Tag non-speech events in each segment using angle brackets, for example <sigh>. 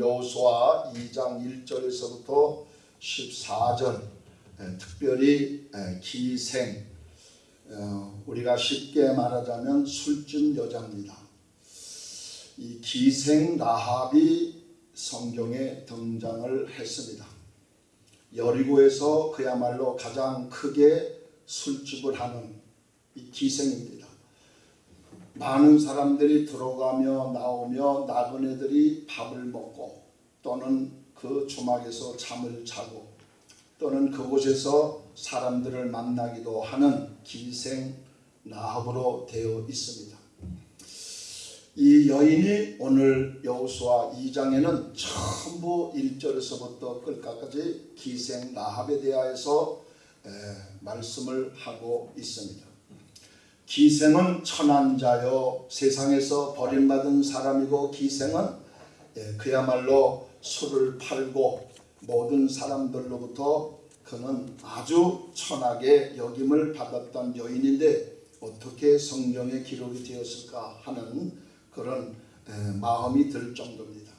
여호수아 2장 1절에서부터 14절 특별히 에, 기생 어, 우리가 쉽게 말하자면 술집 여자입니다. 이 기생 라합이 성경에 등장을 했습니다. 여리고에서 그야말로 가장 크게 술집을 하는 이 기생입니다. 많은 사람들이 들어가며 나오며 나그네들이 밥을 먹고 또는 그 주막에서 잠을 자고 또는 그곳에서 사람들을 만나기도 하는 기생 나합으로 되어 있습니다. 이 여인이 오늘 여호수아 2장에는 전부 1절에서부터 끝까지 기생 나합에 대하여서 에, 말씀을 하고 있습니다. 기생은 천한 자요 세상에서 버림받은 사람이고 기생은 예, 그야말로 술을 팔고 모든 사람들로부터 그는 아주 천하게 여김을 받았던 여인인데 어떻게 성경에 기록이 되었을까 하는 그런 에, 마음이 들 정도입니다.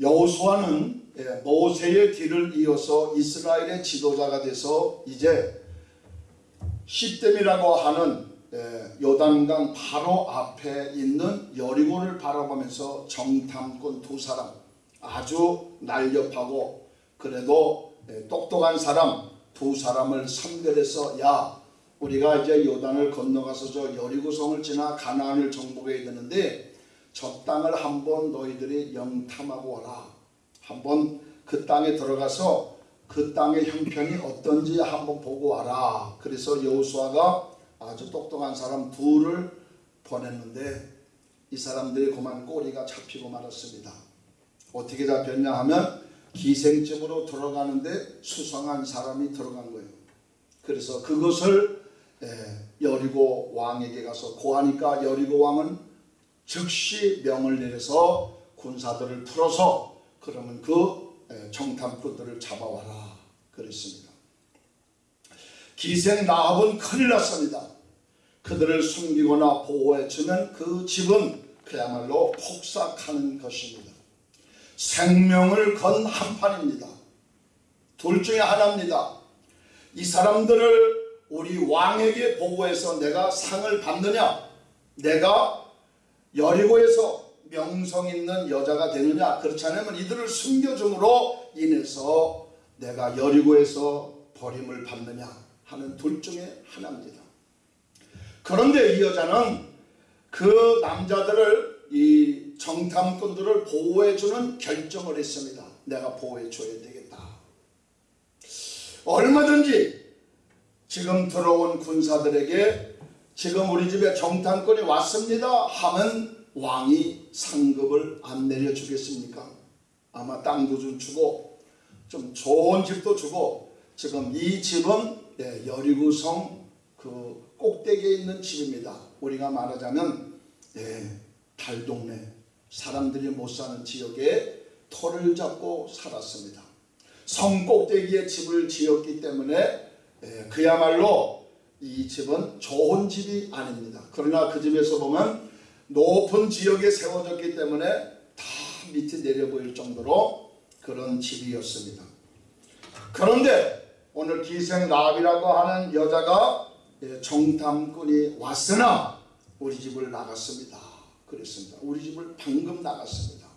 여호수아는 예, 모세의 뒤를 이어서 이스라엘의 지도자가 돼서 이제 시댐이라고 하는 예, 요단강 바로 앞에 있는 여리고를 바라보면서 정탐꾼 두 사람 아주 날렵하고 그래도 예, 똑똑한 사람 두 사람을 선별해서 야 우리가 이제 요단을 건너가서 저 여리고성을 지나 가나안을 정복해야 되는데 저 땅을 한번 너희들이 영탐하고 와라. 한번 그 땅에 들어가서 그 땅의 형편이 어떤지 한번 보고 와라. 그래서 여호수아가 아주 똑똑한 사람 둘을 보냈는데 이 사람들이 그만 꼬리가 잡히고 말았습니다. 어떻게 잡혔냐 하면 기생집으로 들어가는데 수상한 사람이 들어간 거예요. 그래서 그것을 여리고 왕에게 가서 고하니까 여리고 왕은 즉시 명을 내려서 군사들을 풀어서 그러면 그 정탐꾼들을 잡아와라 그랬습니다. 기생 나합은 큰일 났습니다. 그들을 숨기거나 보호해주면 그 집은 그야말로 폭삭하는 것입니다. 생명을 건 한판입니다. 둘 중에 하나입니다. 이 사람들을 우리 왕에게 보고해서 내가 상을 받느냐 내가 여리고에서 명성 있는 여자가 되느냐 그렇지 않으면 이들을 숨겨줌으로 인해서 내가 여리고에서 버림을 받느냐 하는 둘 중에 하나입니다. 그런데 이 여자는 그 남자들을 이 정탐꾼들을 보호해주는 결정을 했습니다. 내가 보호해줘야 되겠다. 얼마든지 지금 들어온 군사들에게 지금 우리 집에 정탐꾼이 왔습니다 하면 왕이 상급을 안 내려주겠습니까? 아마 땅도 좀 주고 좀 좋은 집도 주고 지금 이 집은 예, 여리고성 그 꼭대기에 있는 집입니다. 우리가 말하자면 예, 달동네 사람들이 못 사는 지역에 터를 잡고 살았습니다. 성 꼭대기에 집을 지었기 때문에 예, 그야말로 이 집은 좋은 집이 아닙니다. 그러나 그 집에서 보면 높은 지역에 세워졌기 때문에 다 밑에 내려 보일 정도로 그런 집이었습니다. 그런데 오늘 기생 라합이라고 하는 여자가 예, 정탐꾼이 왔으나 우리 집을 나갔습니다. 그랬습니다. 우리 집을 방금 나갔습니다.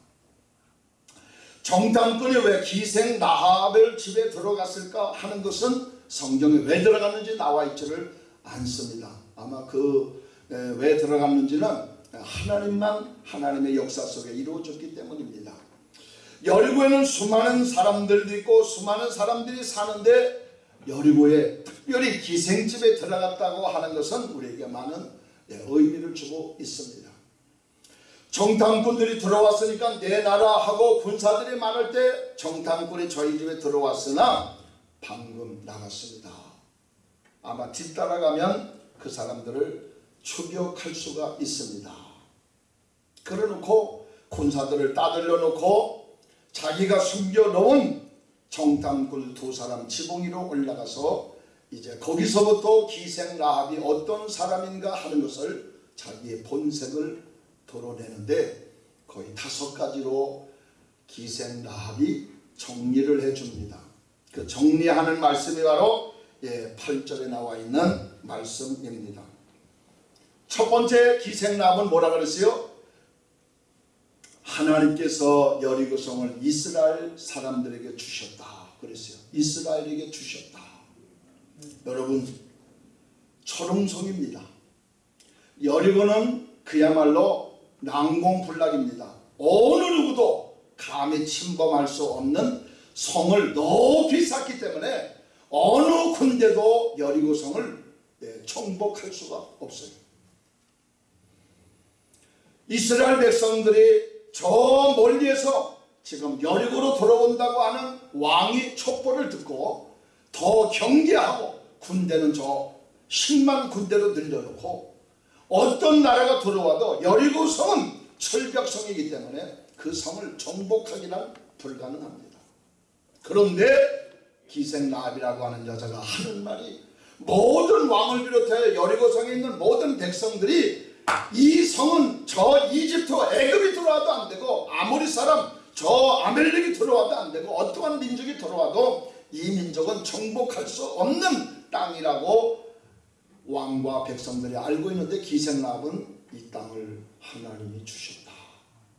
정탐꾼이 왜 기생 라합을 집에 들어갔을까 하는 것은 성경에 왜 들어갔는지 나와 있지를 않습니다. 아마 그 왜 들어갔는지는 하나님만 하나님의 역사 속에 이루어졌기 때문입니다. 여리고에는 수많은 사람들도 있고 수많은 사람들이 사는데 여리고에 특별히 기생집에 들어갔다고 하는 것은 우리에게 많은 의미를 주고 있습니다. 정탐꾼들이 들어왔으니까 내 나라 하고 군사들이 많을 때 정탐꾼이 저희 집에 들어왔으나 방금 나갔습니다. 아마 뒤따라가면 그 사람들을 추격할 수가 있습니다. 그래 놓고 군사들을 따돌려 놓고 자기가 숨겨놓은 정탐꾼 두 사람 지붕위로 올라가서 이제 거기서부터 기생 라합이 어떤 사람인가 하는 것을 자기의 본색을 드러내는데 거의 다섯 가지로 기생 라합이 정리를 해줍니다. 그 정리하는 말씀이 바로 예, 8절에 나와 있는 말씀입니다. 첫 번째 기생 라합은 뭐라 그랬어요? 하나님께서 여리고성을 이스라엘 사람들에게 주셨다. 그랬어요. 이스라엘에게 주셨다. 여러분 초롱성입니다. 여리고는 그야말로 난공불락입니다. 어느 누구도 감히 침범할 수 없는 성을 높이 쌓기 때문에 어느 군대도 여리고성을 네, 정복할 수가 없어요. 이스라엘 백성들이 저 멀리에서 지금 여리고로 돌아온다고 하는 왕이 촉보를 듣고 더 경계하고 군대는 저 10만 군대로 늘려놓고 어떤 나라가 들어와도 여리고 성은 철벽성이기 때문에 그 성을 정복하기는 불가능합니다. 그런데 기생라합이라고 하는 여자가 하는 말이 모든 왕을 비롯해 여리고성에 있는 모든 백성들이 이 성은 저 이집트 애굽이 들어와도 안 되고 아모리 사람 저 아멜렉이 들어와도 안 되고 어떠한 민족이 들어와도 이 민족은 정복할 수 없는 땅이라고 왕과 백성들이 알고 있는데 기생랍은 이 땅을 하나님이 주셨다.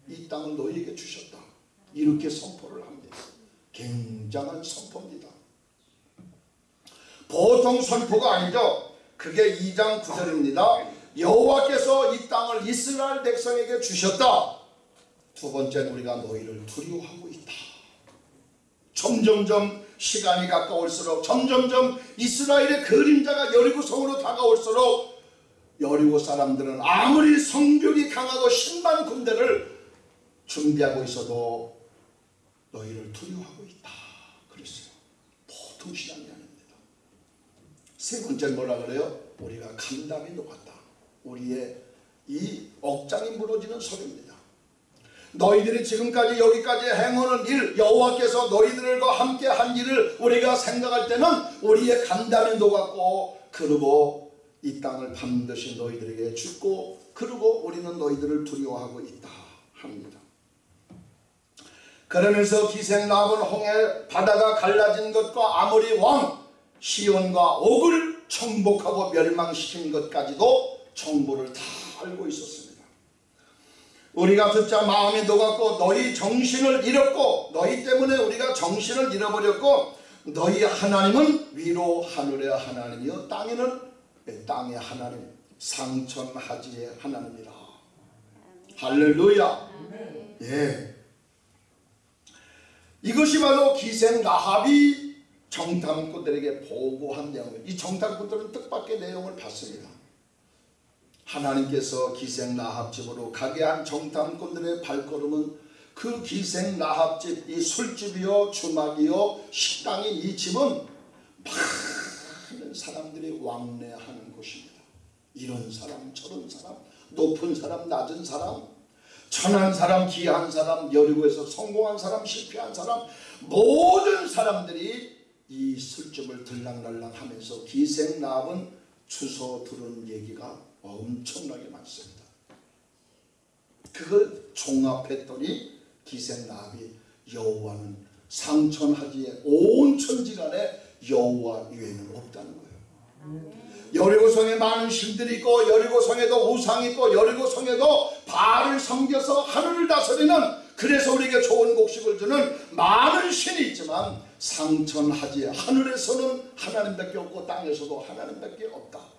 이 땅을 너희에게 주셨다. 이렇게 선포를 합니다. 굉장한 선포입니다. 보통 선포가 아니죠. 그게 2장 9절입니다. 여호와께서 이 땅을 이스라엘 백성에게 주셨다. 두 번째는 우리가 너희를 두려워하고 있다. 점점점 시간이 가까울수록 점점점 이스라엘의 그림자가 여리고 성으로 다가올수록 여리고 사람들은 아무리 성벽이 강하고 신만 군대를 준비하고 있어도 너희를 두려워하고 있다. 그랬어요. 보통 시간이 아닙니다. 세 번째 뭐라 그래요? 우리가 감담이 녹았다. 우리의 이 억장이 무너지는 소리입니다. 너희들이 지금까지 여기까지 행하는 일 여호와께서 너희들과 함께 한 일을 우리가 생각할 때는 우리의 간담이 녹았고 그리고 이 땅을 반드시 너희들에게 주고 그리고 우리는 너희들을 두려워하고 있다 합니다. 그러면서 기생남은 홍해 바다가 갈라진 것과 아모리 왕 시온과 옥을 정복하고 멸망시킨 것까지도 정보를 다 알고 있었습니다. 우리가 듣자 마음이 녹았고 너희 정신을 잃었고 너희 때문에 우리가 정신을 잃어버렸고 너희 하나님은 위로 하늘의 하나님이요 땅에는 땅의 하나님 상천하지의 하나님이라. 할렐루야. 예. 이것이 바로 기생 라합이 정탐꾼들에게 보고한 내용입니다. 이 정탐꾼들은 뜻밖의 내용을 봤습니다 하나님께서 기생 라합집으로 가게 한 정탐꾼들의 발걸음은 그 기생 라합집 이 술집이요 주막이요 식당인 이 집은 많은 사람들이 왕래하는 곳입니다. 이런 사람 저런 사람 높은 사람 낮은 사람 천한 사람 귀한 사람 여리고에서 성공한 사람 실패한 사람 모든 사람들이 이 술집을 들락날락 하면서 기생 라합은 주소 들은 얘기가 엄청나게 많습니다. 그걸 종합했더니 기생나합이 여호와는 상천하지에 온 천지간에 여호와 외에는 없다는 거예요. 여리고성에 많은 신들이 있고 여리고성에도 우상이 있고 여리고성에도 바알을 섬겨서 하늘을 다스리는 그래서 우리에게 좋은 곡식을 주는 많은 신이 있지만 상천하지에 하늘에서는 하나님밖에 없고 땅에서도 하나님밖에 없다.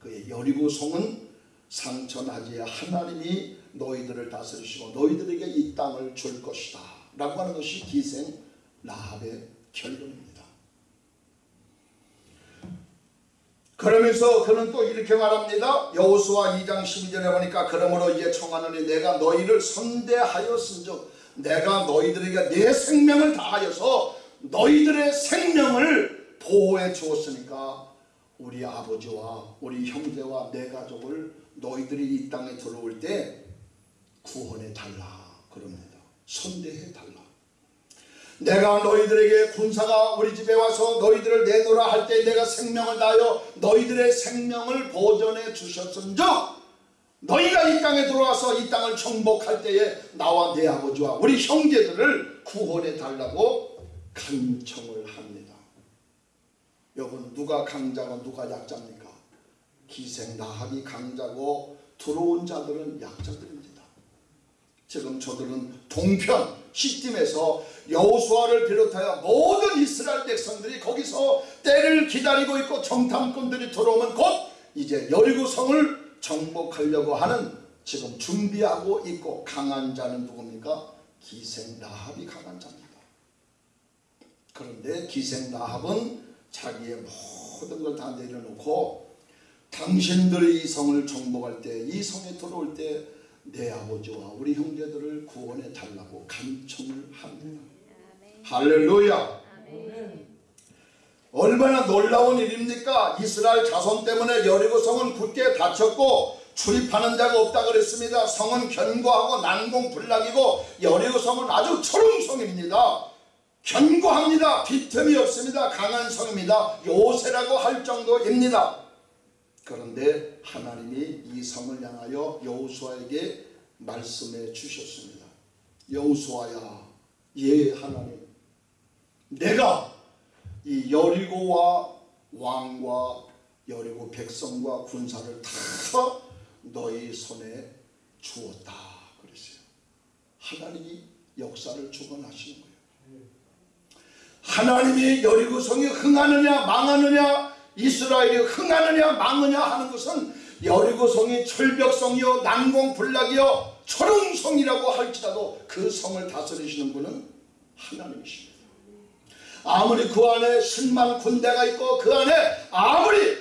그의 여리고 성은 상천하지에 하나님이 너희들을 다스리시고 너희들에게 이 땅을 줄 것이다 라고 하는 것이 기생 라합의 결론입니다. 그러면서 그는 또 이렇게 말합니다. 여호수아 2장 12절에 보니까 그러므로 이제 청하노니 내가 너희를 선대하였은즉 내가 너희들에게 내 생명을 다하여서 너희들의 생명을 보호해 주었으니까 우리 아버지와 우리 형제와 내 가족을 너희들이 이 땅에 들어올 때 구원해 달라 그럽니다. 선대해 달라. 내가 너희들에게 군사가 우리 집에 와서 너희들을 내놓으라 할 때 내가 생명을 다하여 너희들의 생명을 보전해 주셨은즉 너희가 이 땅에 들어와서 이 땅을 정복할 때에 나와 내 아버지와 우리 형제들을 구원해 달라고 간청을 합니다. 여러분 누가 강자고 누가 약자입니까? 기생 나합이 강자고 들어온 자들은 약자들입니다. 지금 저들은 동편 시딤에서 여호수아를 비롯하여 모든 이스라엘 백성들이 거기서 때를 기다리고 있고 정탐꾼들이 들어오면 곧 이제 여리고성을 정복하려고 하는 지금 준비하고 있고 강한 자는 누굽니까? 기생 라합이 강한 자입니다. 그런데 기생 라합은 자기의 모든 걸 다 내려놓고 당신들의 이 성을 정복할 때 이 성에 들어올 때 내 아버지와 우리 형제들을 구원해 달라고 간청을 합니다. 할렐루야. 얼마나 놀라운 일입니까? 이스라엘 자손 때문에 여리고 성은 굳게 닫혔고 출입하는 자가 없다 그랬습니다. 성은 견고하고 난공불락이고 여리고 성은 아주 초롱성입니다. 견고합니다. 빈틈이 없습니다. 강한 성입니다. 요새라고 할 정도입니다. 그런데 하나님이 이 성을 향하여 여호수아에게 말씀해 주셨습니다. 여호수아야, 예 하나님, 내가 이 여리고와 왕과 여리고 백성과 군사를 다 너희 손에 주었다 그랬어요. 하나님이 역사를 주관하시는 거예요. 하나님이 여리고성이 흥하느냐 망하느냐 이스라엘이 흥하느냐 망하느냐 하는 것은 여리고성이 철벽성이요 난공불락이요 초롱성이라고 할지라도 그 성을 다스리시는 분은 하나님이십니다. 아무리 그 안에 10만 군대가 있고 그 안에 아무리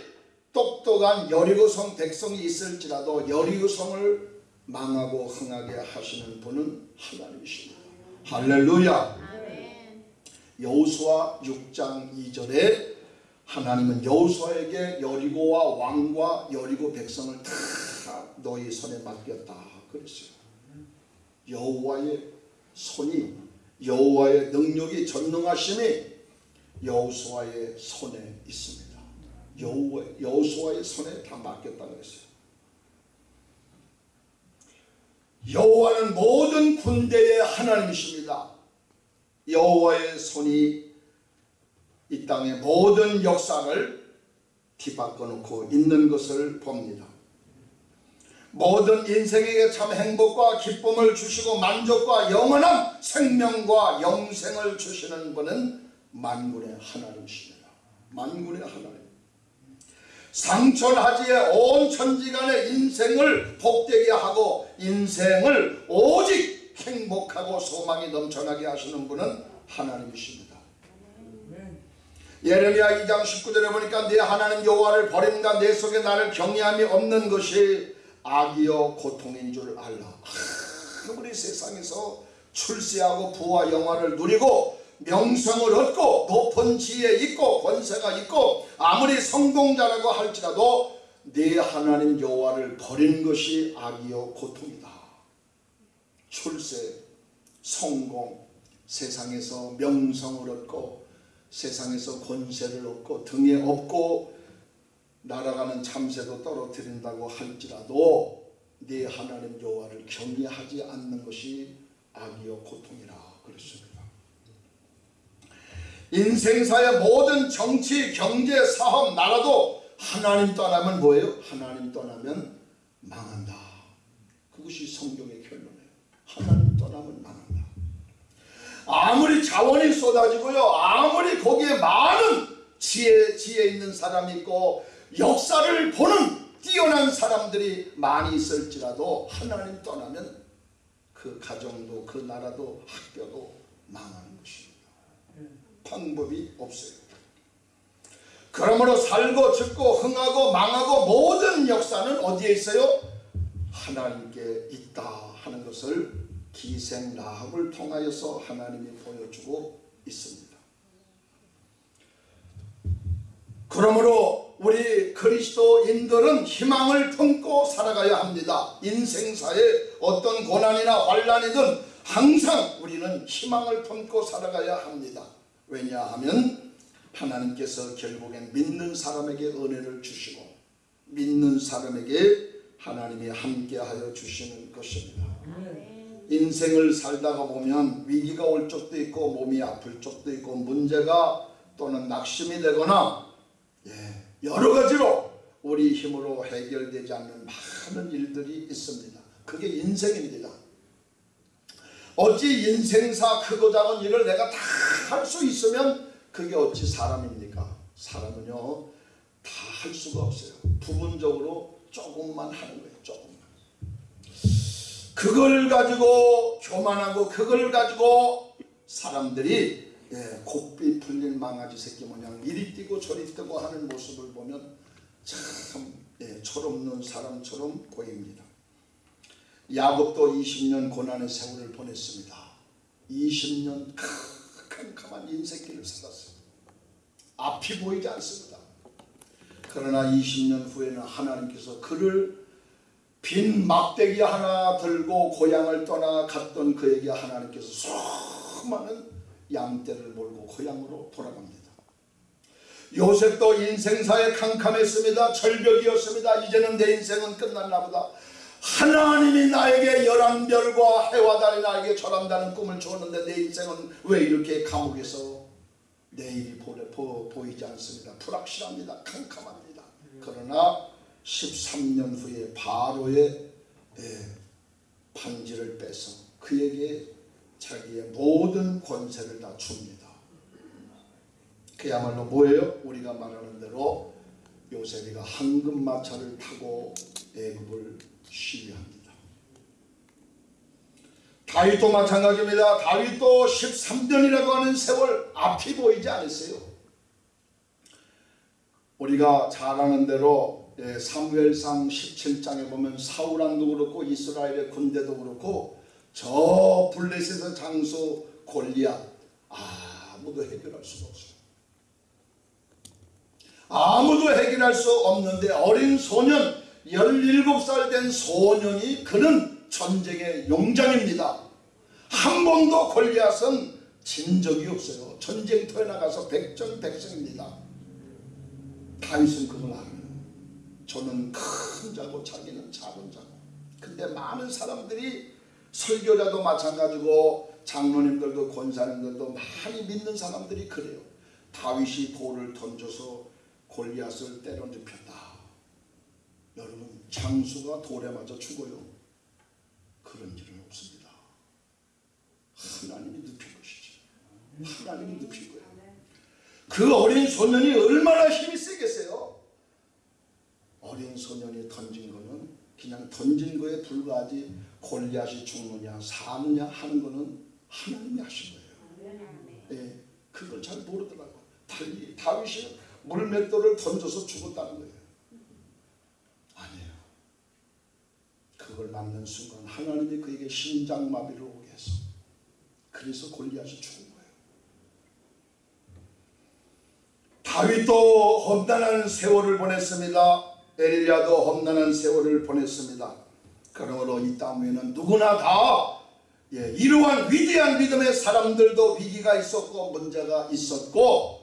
똑똑한 여리고성 백성이 있을지라도 여리고성을 망하고 흥하게 하시는 분은 하나님이십니다. 할렐루야. 여호수아 6장 2절에 하나님은 여호수아에게 여리고와 왕과 여리고 백성을 다 너희 손에 맡겼다 그랬어요. 여호와의 손이 여호와의 능력이 전능하심이 여호수아의 손에 있습니다. 여호와 여호수아의 손에 다 맡겼다 그랬어요. 여호와는 모든 군대의 하나님이십니다. 여호와의 손이 이 땅의 모든 역사를 뒤바꿔 놓고 있는 것을 봅니다. 모든 인생에게 참 행복과 기쁨을 주시고 만족과 영원한 생명과 영생을 주시는 분은 만군의 하나님이십니다. 만군의 하나님. 상천하지에 온 천지간의 인생을 복되게 하고 인생을 오직 행복하고 소망이 넘쳐나게 하시는 분은 하나님이십니다. 예레미야 2장 19절에 보니까 내 하나님 여호와를 버림과 내 속에 나를 경외함이 없는 것이 악이요 고통인 줄 알라. 아무리 세상에서 출세하고 부와 영화를 누리고 명성을 얻고 높은 지혜 있고 권세가 있고 아무리 성공자라고 할지라도 내 하나님 여호와를 버린 것이 악이요 고통이다. 출세, 성공, 세상에서 명성을 얻고 세상에서 권세를 얻고 등에 업고 날아가는 참새도 떨어뜨린다고 할지라도 네 하나님 여호와를 경외하지 않는 것이 악이요 고통이라 그랬습니다. 인생사의 모든 정치, 경제, 사업, 나라도 하나님 떠나면 뭐예요? 하나님 떠나면 망한다. 그것이 성경의 결론이에요. 하나님 떠나면 망한다. 아무리 자원이 쏟아지고요. 아무리 거기에 많은 지혜, 지혜 있는 사람이 있고 역사를 보는 뛰어난 사람들이 많이 있을지라도 하나님 떠나면 그 가정도 그 나라도 학교도 망하는 것입니다. 방법이 없어요. 그러므로 살고 죽고 흥하고 망하고 모든 역사는 어디에 있어요? 하나님께 있다 하는 것을 기생 라합을 통하여서 하나님이 보여주고 있습니다. 그러므로 우리 그리스도인들은 희망을 품고 살아가야 합니다. 인생사에 어떤 고난이나 환란이든 항상 우리는 희망을 품고 살아가야 합니다. 왜냐하면 하나님께서 결국엔 믿는 사람에게 은혜를 주시고 믿는 사람에게 하나님이 함께하여 주시는 것입니다. 인생을 살다가 보면 위기가 올 적도 있고 몸이 아플 적도 있고 문제가 또는 낙심이 되거나 예, 여러 가지로 우리 힘으로 해결되지 않는 많은 일들이 있습니다. 그게 인생입니다. 어찌 인생사 크고 작은 일을 내가 다 할 수 있으면 그게 어찌 사람입니까? 사람은요 다 할 수가 없어요. 부분적으로 조금만 하는 거예요. 조금만. 그걸 가지고 교만하고 그걸 가지고 사람들이 예, 곱비 풀린 망아지 새끼 모양 이리 뛰고 저리 뛰고 하는 모습을 보면 참 예, 철없는 사람처럼 보입니다. 야곱도 20년 고난의 세월을 보냈습니다. 20년 캄캄한 인생길을 살았어요. 앞이 보이지 않습니다. 그러나 20년 후에는 하나님께서 그를 빈 막대기 하나 들고 고향을 떠나 갔던 그에게 하나님께서 수많은 양떼를 몰고 고향으로 돌아갑니다. 요셉도 인생사에 캄캄했습니다. 절벽이었습니다. 이제는 내 인생은 끝났나 보다. 하나님이 나에게 열한 별과 해와 달이 나에게 절한다는 꿈을 주었는데 내 인생은 왜 이렇게 감옥에서 내일이 보이지 않습니다. 불확실합니다. 캄캄합니다. 그러나 13년 후에 바로의 예, 반지를 빼서 그에게 자기의 모든 권세를 다 줍니다. 그야말로 뭐예요? 우리가 말하는 대로 요셉이가 황금마차를 타고 애굽을 시위합니다. 다윗도 마찬가지입니다. 다윗도 13년이라고 하는 세월 앞이 보이지 않았어요. 우리가 잘 아는 대로 예, 사무엘상 17장에 보면 사울왕도 그렇고 이스라엘의 군대도 그렇고 저 블레셋의 장수 골리앗 아무도 해결할 수가 없어요. 아무도 해결할 수 없는데 어린 소년 17살 된 소년이 그는 전쟁의 용장입니다. 한 번도 골리앗은 진 적이 없어요. 전쟁터에 나가서 백전백승입니다. 다윗은 그걸 알아요. 저는 큰 자고 자기는 작은 자고. 근데 많은 사람들이 설교자도 마찬가지고 장로님들도 권사님들도 많이 믿는 사람들이 그래요. 다윗이 돌을 던져서 골리앗을 때려 눕혔다. 여러분 장수가 돌에 맞아 죽어요. 그런 일은 없습니다. 하나님이 눕힌 것이죠. 하나님이 눕힌 거예요. 그 어린 소년이 얼마나 힘이 세겠어요. 어린 소년이 던진 거는 그냥 던진 거에 불과하지 골리앗이 죽느냐 사느냐 하는 거는 하나님이 하신 거예요. 예, 그걸 잘 모르더라고. 달리 다윗이 물맷돌을 던져서 죽었다는 거예요. 아니에요. 그걸 맞는 순간 하나님이 그에게 심장마비를 오게 해서 그래서 골리앗이 죽은 거예요. 다윗도 험난한 세월을 보냈습니다. 에리야도 험난한 세월을 보냈습니다. 그러므로 이 땅 위에는 누구나 다 예, 이러한 위대한 믿음의 사람들도 위기가 있었고 문제가 있었고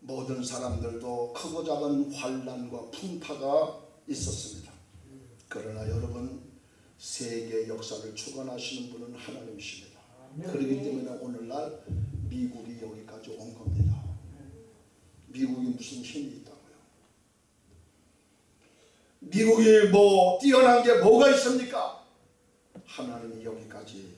모든 사람들도 크고 작은 환란과 풍파가 있었습니다. 그러나 여러분 세계 역사를 주관하시는 분은 하나님이십니다. 그렇기 때문에 오늘날 미국이 여기까지 온 겁니다. 미국이 무슨 힘이 있다고요? 미국이 뭐 뛰어난 게 뭐가 있습니까? 하나님이 여기까지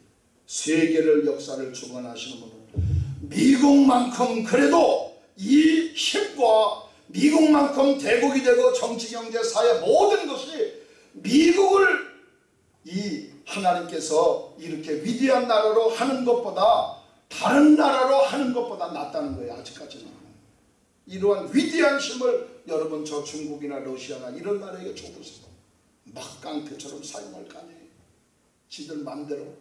세계를 역사를 주관하시는 분은 미국만큼 그래도 이 힘과 미국만큼 대국이 되고 정치 경제 사회 모든 것이 미국을 이 하나님께서 이렇게 위대한 나라로 하는 것보다 다른 나라로 하는 것보다 낫다는 거예요 아직까지는 이러한 위대한 힘을 여러분 저 중국이나 러시아나 이런 나라에게 줘보세요 막 깡패처럼 사용할 거 아니에요 지들 맘대로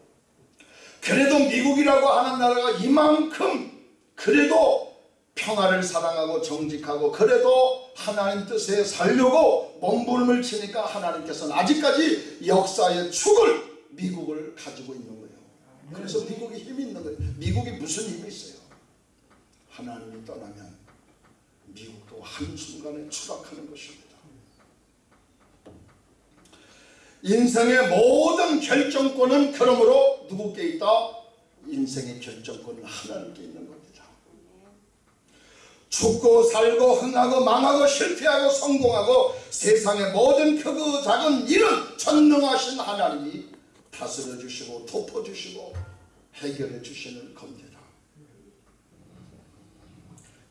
그래도 미국이라고 하는 나라가 이만큼 그래도 평화를 사랑하고 정직하고 그래도 하나님 뜻에 살려고 몸부림을 치니까 하나님께서는 아직까지 역사의 축을 미국을 가지고 있는 거예요. 그래서 미국이 힘이 있는 거예요. 미국이 무슨 힘이 있어요? 하나님이 떠나면 미국도 한순간에 추락하는 것입니다. 인생의 모든 결정권은 그러므로 누구께 있다? 인생의 결정권은 하나님께 있는 겁니다. 죽고 살고 흥하고 망하고 실패하고 성공하고 세상의 모든 크고 작은 일은 전능하신 하나님이 다스려 주시고 덮어 주시고 해결해 주시는 겁니다.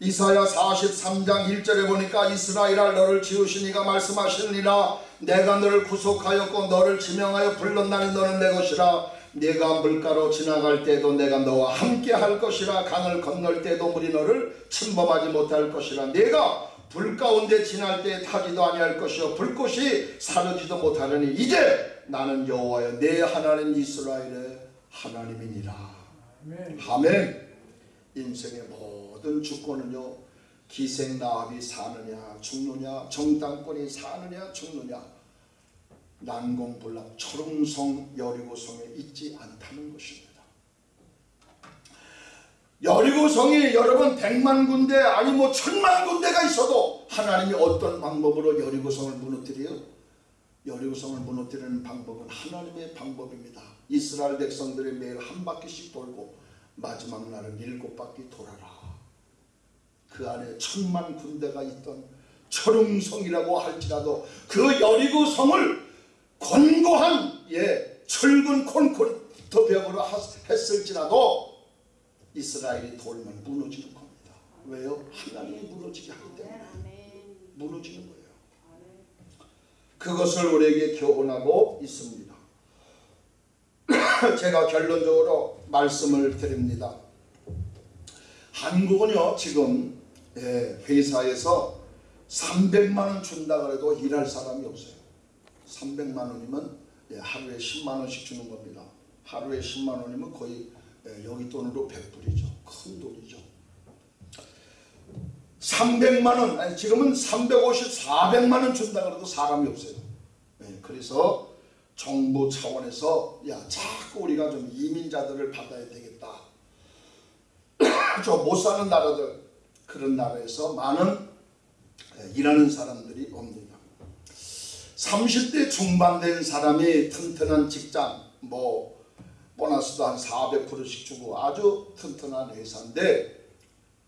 이사야 43장 1절에 보니까 이스라엘아 너를 지으시니가 말씀하시느니라. 내가 너를 구속하였고 너를 지명하여 불렀나니 너는 내 것이라. 내가 물가로 지나갈 때도 내가 너와 함께 할 것이라. 강을 건널 때도 물이 너를 침범하지 못할 것이라. 내가 불 가운데 지날 때 타지도 아니할 것이요. 불꽃이 사르지도 못하려니 이제 나는 여호와여 내 하나님 이스라엘의 하나님이니라. 아멘. 인생의 모든 주권은요 기생나합이 사느냐 죽느냐 정당권이 사느냐 죽느냐 난공불락 초롱성 여리고성에 있지 않다는 것입니다. 여리고성이 여러분 백만 군데 아니 뭐 천만 군데가 있어도 하나님이 어떤 방법으로 여리고성을 무너뜨려요? 여리고성을 무너뜨리는 방법은 하나님의 방법입니다. 이스라엘 백성들이 매일 한 바퀴씩 돌고 마지막 날은 일곱 바퀴 돌아라. 그 안에 천만 군대가 있던 철웅성이라고 할지라도 그 여리고 성을 권고한 예 철근 콘크리트 벽으로 했을지라도 이스라엘이 돌면 무너지는 겁니다. 왜요? 하나님이 무너지게 하기 때문에 무너지는 거예요. 그것을 우리에게 교훈하고 있습니다. <clears throat> 제가 결론적으로 말씀을 드립니다. 한국은요 지금 예, 회사에서 300만 원 준다 그래도 일할 사람이 없어요. 300만 원이면 예, 하루에 10만 원씩 주는 겁니다. 하루에 10만 원이면 거의 예, 여기 돈으로 100불이죠. 큰 돈이죠. 300만 원, 아니 지금은 350, 400만 원 준다 그래도 사람이 없어요. 예, 그래서 정부 차원에서 야 자꾸 우리가 좀 이민자들을 받아야 되겠다. <coughs> 저 못 사는 나라들 그런 나라에서 많은 예, 일하는 사람들이 옵니다. 30대 중반 된 사람이 튼튼한 직장 뭐 보너스도 한 400%씩 주고 아주 튼튼한 회사인데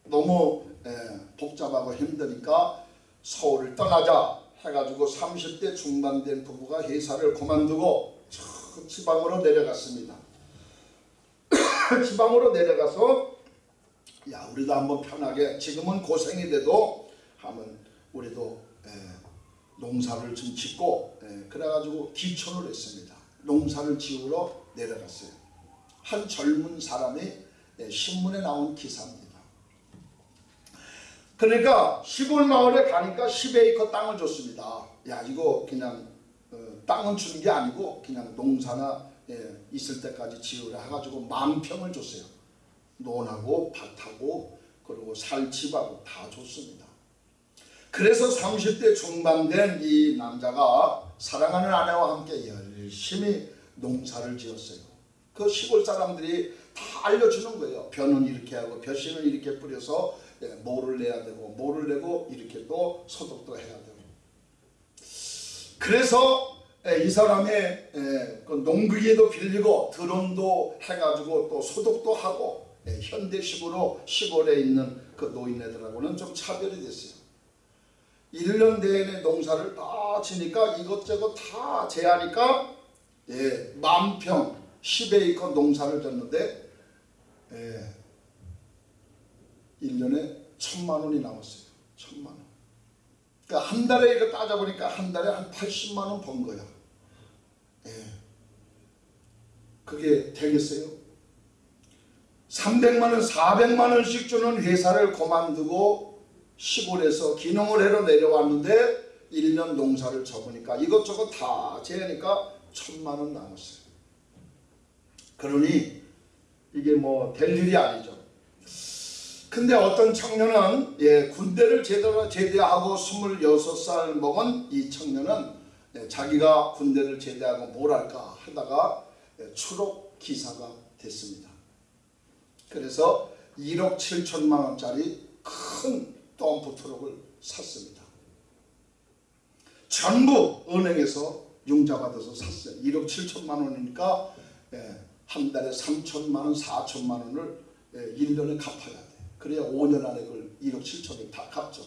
너무 예, 복잡하고 힘드니까 서울을 떠나자 해가지고 30대 중반 된 부부가 회사를 그만두고 저 지방으로 내려갔습니다. <coughs> 지방으로 내려가서 야 우리도 한번 편하게 지금은 고생이 돼도 한번 우리도 예, 농사를 좀 짓고 예, 그래가지고 기촌을 했습니다. 농사를 지으러 내려갔어요. 한 젊은 사람이 예, 신문에 나온 기사입니다. 그러니까 시골 마을에 가니까 10에이커 땅을 줬습니다. 야 이거 그냥 어, 땅은 주는 게 아니고 그냥 농사나 예, 있을 때까지 지으라 해가지고 만 평을 줬어요. 논하고 밭하고 그리고 살 집하고 다 줬습니다. 그래서 30대 중반 된 이 남자가 사랑하는 아내와 함께 열심히 농사를 지었어요. 그 시골 사람들이 다 알려주는 거예요. 벼는 이렇게 하고 벼씨는 이렇게 뿌려서 예, 모를 내야 되고 모를 내고 이렇게 또 소독도 해야 되고 그래서 예, 이 사람의 예, 그 농기계도 빌리고 드론도 해가지고 또 소독도 하고 현대식으로 시골에 있는 그 노인네들하고는 좀 차별이 됐어요. 1년 내내 농사를 다 지니까 이것저것 다 제하니까 예, 만평 10에이커 농사를 졌는데 예, 1년에 천만 원이 나왔어요. 천만 원. 그러니까 한 달에 이거 따져보니까 한 달에 한 80만 원 번 거야. 예. 그게 되겠어요? 300만 원, 400만 원씩 주는 회사를 그만두고 시골에서 기농을 해러 내려왔는데 1년 농사를 쳐보니까 이것저것 다 재니까 천만 원 남았어요. 그러니 이게 뭐 될 일이 아니죠. 근데 어떤 청년은 예, 군대를 제대로 제대하고 26살 먹은 이 청년은 예, 자기가 군대를 제대하고 뭘 할까 하다가 예, 추록 기사가 됐습니다. 그래서 1억 7천만 원짜리 큰 덤프 트럭을 샀습니다. 전부 은행에서 융자 받아서 샀어요. 1억 7천만 원이니까 예, 한 달에 3천만 원, 4천만 원을 예, 1년에 갚아야 돼. 그래야 5년 안에 그걸 1억 7천을 다 갚죠.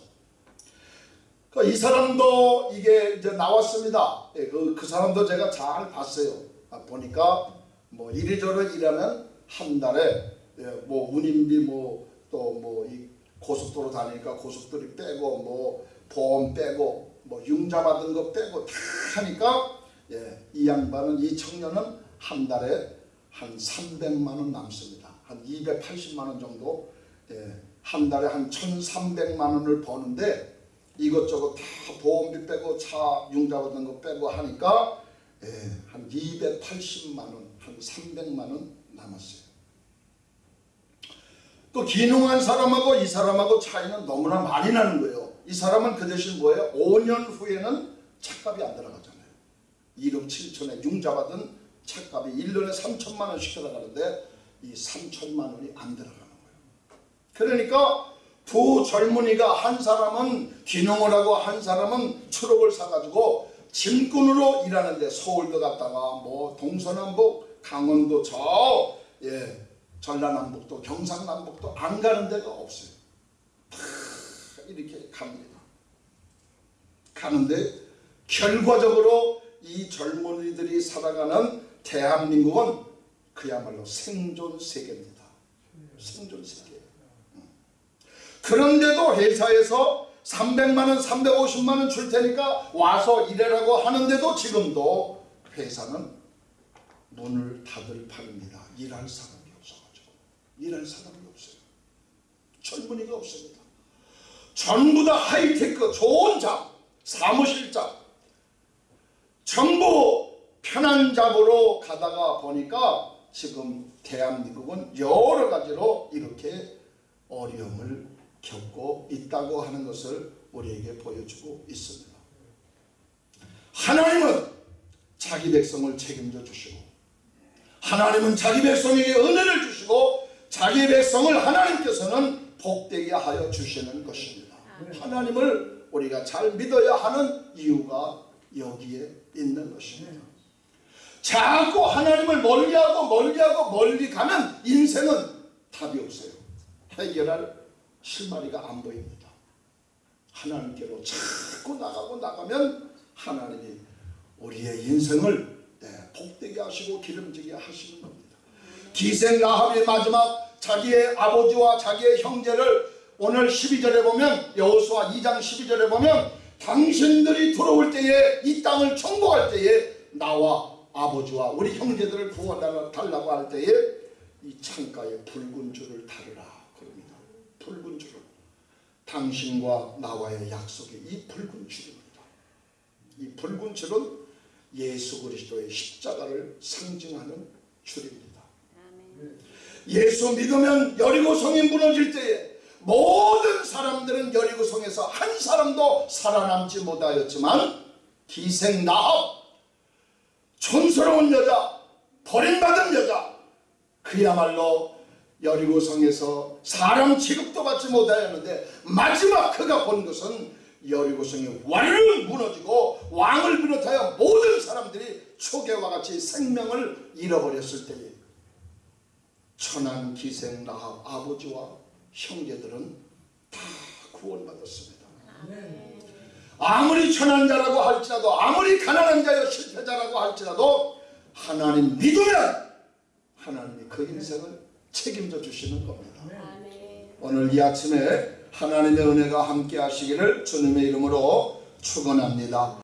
그러니까 이 사람도 이게 이제 나왔습니다. 예, 그, 그 사람도 제가 잘 봤어요. 아, 보니까 뭐 이리저리 일하면 한 달에 예, 뭐 운임비 뭐 또 뭐 이 고속도로 다니니까 고속도로 빼고 뭐 보험 빼고 뭐 융자 받은 거 빼고 다 하니까 예, 이 양반은 이 청년은 한 달에 한 300만 원 남습니다. 한 280만 원 정도 예, 한 달에 한 1,300만 원을 버는데 이것저것 다 보험비 빼고 차 융자 받은 거 빼고 하니까 예, 한 280만 원, 한 300만 원 남았어요. 또 기능한 사람하고 이 사람하고 차이는 너무나 많이 나는 거예요. 이 사람은 그 대신 뭐예요? 5년 후에는 차값이 안 들어가잖아요. 1억 7천에 융자 받은 차값이 1년에 3천만 원씩 들어가는데 이 3천만 원이 안 들어가는 거예요. 그러니까 두 젊은이가 한 사람은 기농을 하고 한 사람은 추록을 사가지고 짐꾼으로 일하는데 서울도 갔다가 뭐 동서남북 강원도 저 예, 전라남북도 경상남북도 안 가는 데가 없어요. 다 이렇게 갑니다. 가는데 결과적으로 이 젊은이들이 살아가는 대한민국은 그야말로 생존 세계입니다. 생존 세계. 그런데도 회사에서 300만원, 350만원 줄 테니까 와서 일하라고 하는데도 지금도 회사는 문을 닫을 판입니다. 일할 없어가지고. 일할 사람이 없어요. 젊은이가 없습니다. 전부 다 하이테크, 좋은 잡, 사무실 잡, 전부 편한 잡으로 가다가 보니까 지금 대한민국은 여러 가지로 이렇게 어려움을 겪고 있다고 하는 것을 우리에게 보여주고 있습니다. 하나님은 자기 백성을 책임져 주시고 하나님은 자기 백성에게 은혜를 주시고 자기 백성을 하나님께서는 복되게 하여 주시는 것입니다. 하나님을 우리가 잘 믿어야 하는 이유가 여기에 있는 것입니다. 자꾸 하나님을 멀리하고 멀리하고 멀리 가면 인생은 답이 없어요. 해결할 실마리가 안 보입니다. 하나님께로 자꾸 나가고 나가면 하나님이 우리의 인생을 네, 복되게 하시고 기름지게 하시는 겁니다. 기생 라합의 마지막 자기의 아버지와 자기의 형제를 오늘 12절에 보면 여호수아 2장 12절에 보면 당신들이 들어올 때에 이 땅을 정복할 때에 나와 아버지와 우리 형제들을 구원달라고 할 때에 이 창가에 붉은 줄을 달으라 그럽니다. 붉은 줄을 당신과 나와의 약속이 이 붉은 줄입니다. 이 붉은 줄은 예수 그리스도의 십자가를 상징하는 줄입니다. 예수 믿으면 여리고 성이 무너질 때에 모든 사람들은 여리고 성에서 한 사람도 살아남지 못하였지만 기생 나합 촌스러운 여자 버림받은 여자 그야말로 여리고 성에서 사람 취급도 받지 못하였는데 마지막 그가 본 것은 여리고 성이 완전 무너지고 왕을 비롯하여 모든 사람들이 초계와 같이 생명을 잃어버렸을 때에 천한 기생 라합 아버지와 형제들은 다 구원받았습니다. 아무리 천한 자라고 할지라도 아무리 가난한 자여 실패자라고 할지라도 하나님 믿으면 하나님이 그 인생을 책임져 주시는 겁니다. 오늘 이 아침에 하나님의 은혜가 함께 하시기를 주님의 이름으로 축원합니다.